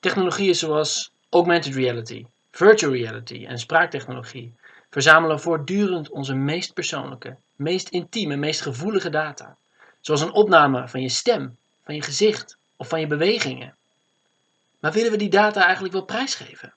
Technologieën zoals augmented reality, virtual reality en spraaktechnologie verzamelen voortdurend onze meest persoonlijke, meest intieme, meest gevoelige data. Zoals een opname van je stem, van je gezicht of van je bewegingen. Maar willen we die data eigenlijk wel prijsgeven?